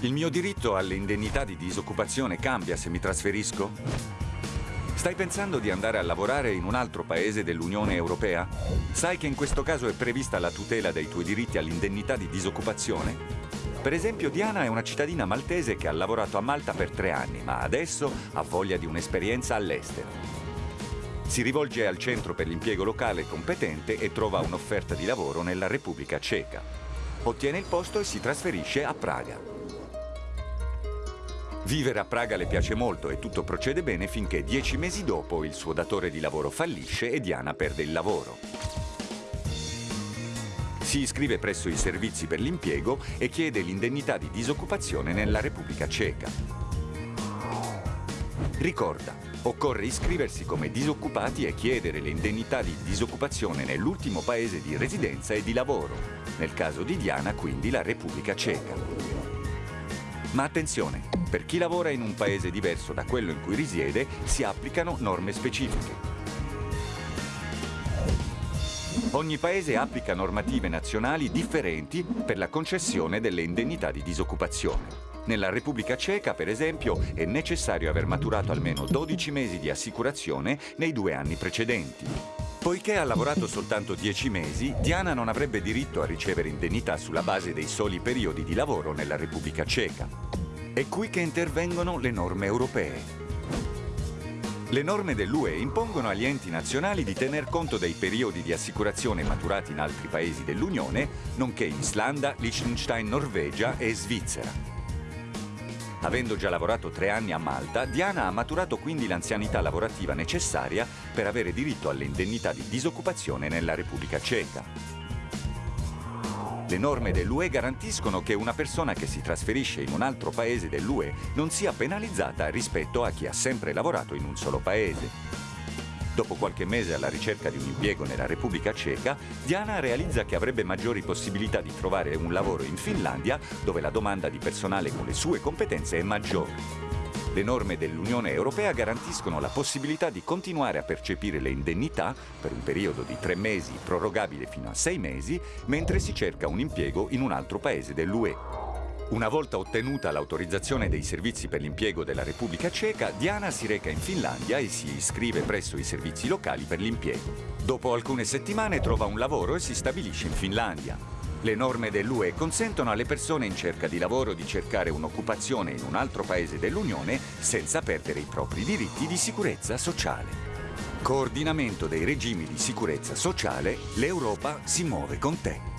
Il mio diritto alle indennità di disoccupazione cambia se mi trasferisco? Stai pensando di andare a lavorare in un altro paese dell'Unione Europea? Sai che in questo caso è prevista la tutela dei tuoi diritti all'indennità di disoccupazione? Per esempio Diana è una cittadina maltese che ha lavorato a Malta per tre anni, ma adesso ha voglia di un'esperienza all'estero. Si rivolge al centro per l'impiego locale competente e trova un'offerta di lavoro nella Repubblica Ceca. Ottiene il posto e si trasferisce a Praga. Vivere a Praga le piace molto e tutto procede bene finché dieci mesi dopo il suo datore di lavoro fallisce e Diana perde il lavoro. Si iscrive presso i servizi per l'impiego e chiede l'indennità di disoccupazione nella Repubblica Ceca. Ricorda, occorre iscriversi come disoccupati e chiedere le indennità di disoccupazione nell'ultimo paese di residenza e di lavoro, nel caso di Diana quindi la Repubblica Ceca. Ma attenzione, per chi lavora in un paese diverso da quello in cui risiede si applicano norme specifiche. Ogni paese applica normative nazionali differenti per la concessione delle indennità di disoccupazione. Nella Repubblica Ceca, per esempio, è necessario aver maturato almeno 12 mesi di assicurazione nei due anni precedenti. Poiché ha lavorato soltanto 10 mesi, Diana non avrebbe diritto a ricevere indennità sulla base dei soli periodi di lavoro nella Repubblica Ceca. È qui che intervengono le norme europee. Le norme dell'UE impongono agli enti nazionali di tener conto dei periodi di assicurazione maturati in altri paesi dell'Unione, nonché Islanda, Liechtenstein, Norvegia e Svizzera. Avendo già lavorato tre anni a Malta, Diana ha maturato quindi l'anzianità lavorativa necessaria per avere diritto alle indennità di disoccupazione nella Repubblica Ceca. Le norme dell'UE garantiscono che una persona che si trasferisce in un altro paese dell'UE non sia penalizzata rispetto a chi ha sempre lavorato in un solo paese. Dopo qualche mese alla ricerca di un impiego nella Repubblica Ceca, Diana realizza che avrebbe maggiori possibilità di trovare un lavoro in Finlandia, dove la domanda di personale con le sue competenze è maggiore. Le norme dell'Unione Europea garantiscono la possibilità di continuare a percepire le indennità per un periodo di tre mesi prorogabile fino a sei mesi mentre si cerca un impiego in un altro paese dell'UE. Una volta ottenuta l'autorizzazione dei servizi per l'impiego della Repubblica Ceca, Diana si reca in Finlandia e si iscrive presso i servizi locali per l'impiego. Dopo alcune settimane trova un lavoro e si stabilisce in Finlandia. Le norme dell'UE consentono alle persone in cerca di lavoro di cercare un'occupazione in un altro paese dell'Unione senza perdere i propri diritti di sicurezza sociale. Coordinamento dei regimi di sicurezza sociale, l'Europa si muove con te.